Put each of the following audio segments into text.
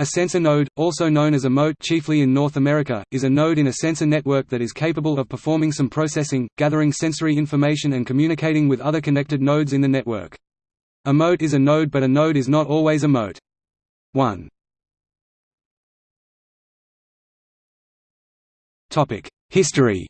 A sensor node, also known as a mote chiefly in North America, is a node in a sensor network that is capable of performing some processing, gathering sensory information and communicating with other connected nodes in the network. A mote is a node but a node is not always a mote. 1. History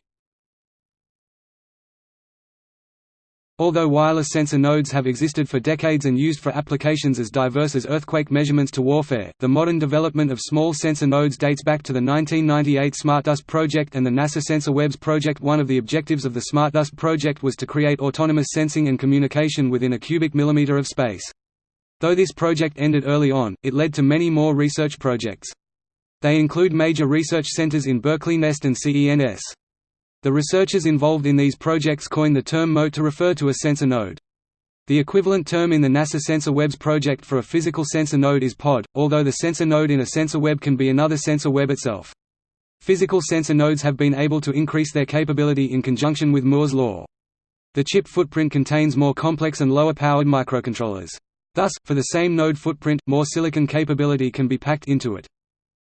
Although wireless sensor nodes have existed for decades and used for applications as diverse as earthquake measurements to warfare, the modern development of small sensor nodes dates back to the 1998 SmartDust project and the NASA SensorWebs project. One of the objectives of the SmartDust project was to create autonomous sensing and communication within a cubic millimeter of space. Though this project ended early on, it led to many more research projects. They include major research centers in Berkeley NEST and CENS. The researchers involved in these projects coined the term mote to refer to a sensor node. The equivalent term in the NASA Sensor Web's project for a physical sensor node is pod, although the sensor node in a sensor web can be another sensor web itself. Physical sensor nodes have been able to increase their capability in conjunction with Moore's law. The chip footprint contains more complex and lower-powered microcontrollers. Thus, for the same node footprint, more silicon capability can be packed into it.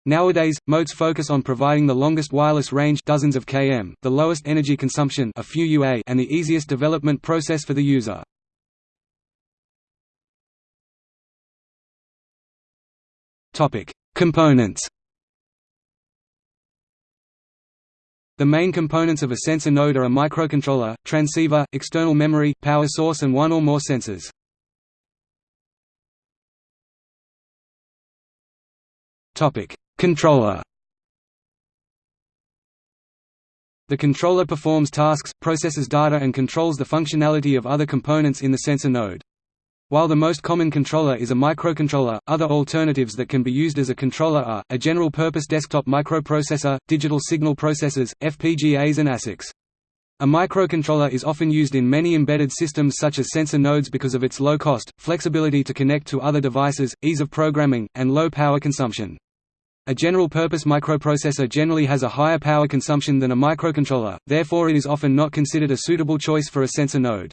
Nowadays, motes focus on providing the longest wireless range dozens of km, the lowest energy consumption a few UA and the easiest development process for the user. Components The main components of a sensor node are a microcontroller, transceiver, external memory, power source and one or more sensors. Topic: Controller The controller performs tasks, processes data and controls the functionality of other components in the sensor node. While the most common controller is a microcontroller, other alternatives that can be used as a controller are, a general-purpose desktop microprocessor, digital signal processors, FPGAs and ASICs. A microcontroller is often used in many embedded systems such as sensor nodes because of its low cost, flexibility to connect to other devices, ease of programming, and low power consumption. A general-purpose microprocessor generally has a higher power consumption than a microcontroller, therefore it is often not considered a suitable choice for a sensor node.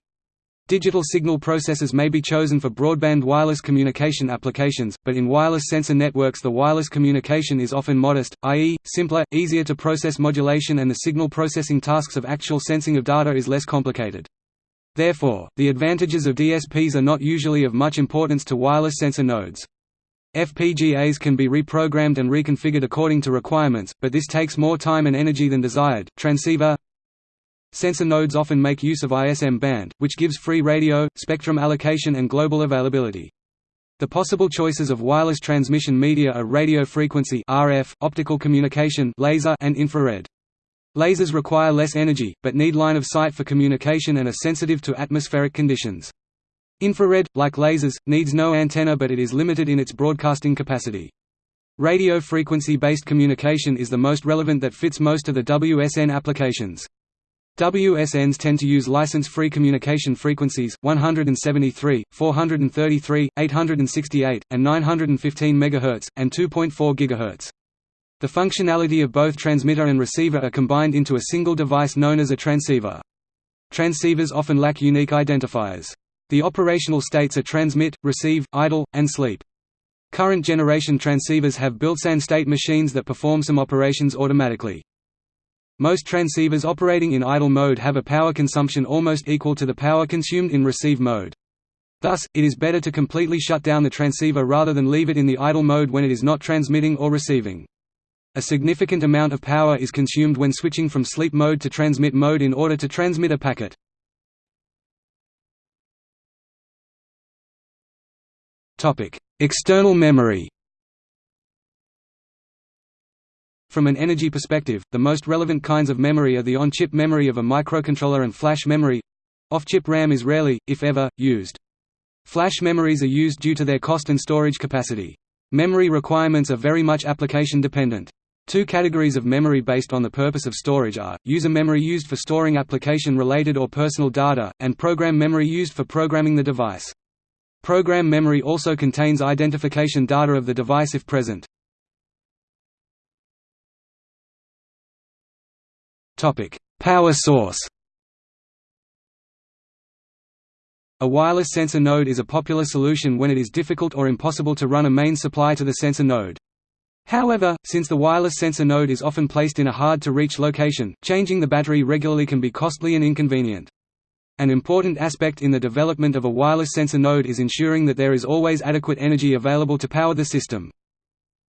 Digital signal processors may be chosen for broadband wireless communication applications, but in wireless sensor networks the wireless communication is often modest, i.e., simpler, easier to process modulation and the signal processing tasks of actual sensing of data is less complicated. Therefore, the advantages of DSPs are not usually of much importance to wireless sensor nodes. FPGAs can be reprogrammed and reconfigured according to requirements, but this takes more time and energy than desired. Transceiver Sensor nodes often make use of ISM band, which gives free radio, spectrum allocation and global availability. The possible choices of wireless transmission media are radio frequency RF, optical communication laser and infrared. Lasers require less energy, but need line of sight for communication and are sensitive to atmospheric conditions. Infrared, like lasers, needs no antenna but it is limited in its broadcasting capacity. Radio frequency-based communication is the most relevant that fits most of the WSN applications. WSNs tend to use license-free communication frequencies, 173, 433, 868, and 915 MHz, and 2.4 GHz. The functionality of both transmitter and receiver are combined into a single device known as a transceiver. Transceivers often lack unique identifiers. The operational states are transmit, receive, idle, and sleep. Current generation transceivers have built-in state machines that perform some operations automatically. Most transceivers operating in idle mode have a power consumption almost equal to the power consumed in receive mode. Thus, it is better to completely shut down the transceiver rather than leave it in the idle mode when it is not transmitting or receiving. A significant amount of power is consumed when switching from sleep mode to transmit mode in order to transmit a packet. External memory From an energy perspective, the most relevant kinds of memory are the on-chip memory of a microcontroller and flash memory. Off-chip RAM is rarely, if ever, used. Flash memories are used due to their cost and storage capacity. Memory requirements are very much application dependent. Two categories of memory based on the purpose of storage are, user memory used for storing application-related or personal data, and program memory used for programming the device. Program memory also contains identification data of the device if present. Power source A wireless sensor node is a popular solution when it is difficult or impossible to run a main supply to the sensor node. However, since the wireless sensor node is often placed in a hard-to-reach location, changing the battery regularly can be costly and inconvenient. An important aspect in the development of a wireless sensor node is ensuring that there is always adequate energy available to power the system.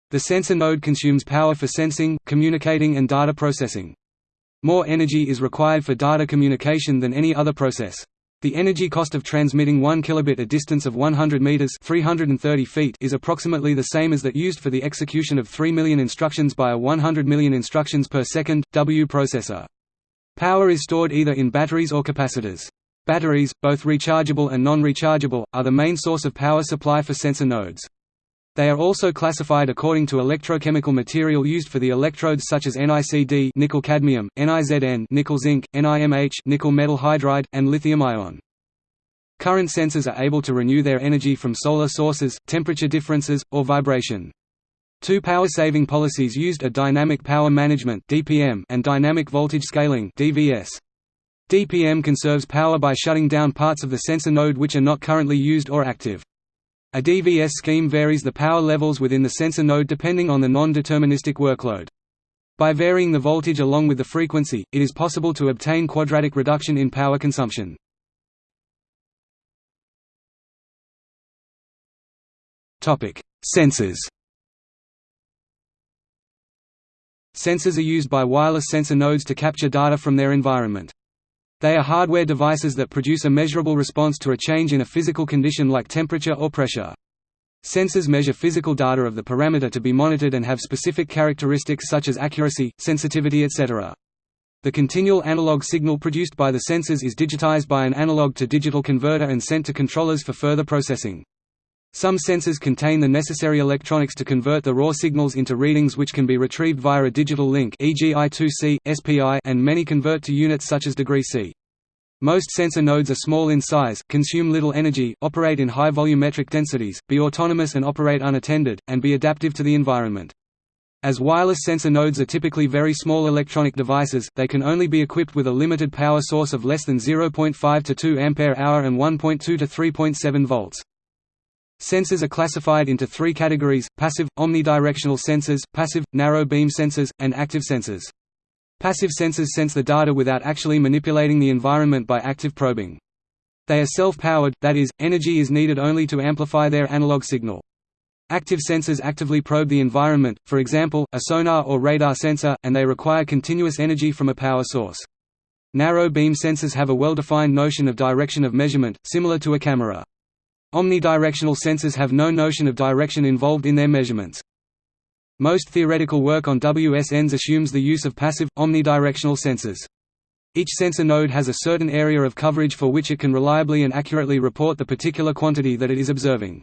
The sensor node consumes power for sensing, communicating and data processing. More energy is required for data communication than any other process. The energy cost of transmitting 1 kilobit a distance of 100 meters (330 feet) is approximately the same as that used for the execution of 3 million instructions by a 100 million instructions per second W processor. Power is stored either in batteries or capacitors. Batteries, both rechargeable and non-rechargeable, are the main source of power supply for sensor nodes. They are also classified according to electrochemical material used for the electrodes such as NiCd nickel cadmium, NiZn nickel zinc, NiMH nickel metal hydride, and lithium ion. Current sensors are able to renew their energy from solar sources, temperature differences, or vibration. Two power-saving policies used are dynamic power management and dynamic voltage scaling. DPM conserves power by shutting down parts of the sensor node which are not currently used or active. A DVS scheme varies the power levels within the sensor node depending on the non-deterministic workload. By varying the voltage along with the frequency, it is possible to obtain quadratic reduction in power consumption. Sensors Sensors are used by wireless sensor nodes to capture data from their environment. They are hardware devices that produce a measurable response to a change in a physical condition like temperature or pressure. Sensors measure physical data of the parameter to be monitored and have specific characteristics such as accuracy, sensitivity etc. The continual analog signal produced by the sensors is digitized by an analog-to-digital converter and sent to controllers for further processing. Some sensors contain the necessary electronics to convert the raw signals into readings which can be retrieved via a digital link e.g. I2C, SPI and many convert to units such as degree C. Most sensor nodes are small in size, consume little energy, operate in high volumetric densities, be autonomous and operate unattended, and be adaptive to the environment. As wireless sensor nodes are typically very small electronic devices, they can only be equipped with a limited power source of less than 0.5 to 2 ampere-hour and 1.2 to 3.7 volts. Sensors are classified into three categories, passive, omnidirectional sensors, passive, narrow beam sensors, and active sensors. Passive sensors sense the data without actually manipulating the environment by active probing. They are self-powered, that is, energy is needed only to amplify their analog signal. Active sensors actively probe the environment, for example, a sonar or radar sensor, and they require continuous energy from a power source. Narrow beam sensors have a well-defined notion of direction of measurement, similar to a camera. Omnidirectional sensors have no notion of direction involved in their measurements. Most theoretical work on WSNs assumes the use of passive, omnidirectional sensors. Each sensor node has a certain area of coverage for which it can reliably and accurately report the particular quantity that it is observing.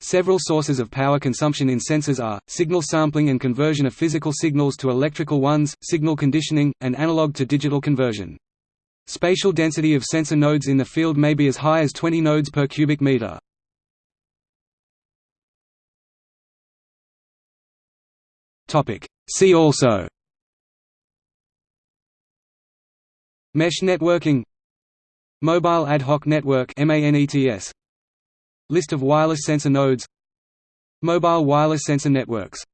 Several sources of power consumption in sensors are, signal sampling and conversion of physical signals to electrical ones, signal conditioning, and analog to digital conversion. Spatial density of sensor nodes in the field may be as high as 20 nodes per cubic meter. See also. Mesh networking. Mobile ad hoc network List of wireless sensor nodes. Mobile wireless sensor networks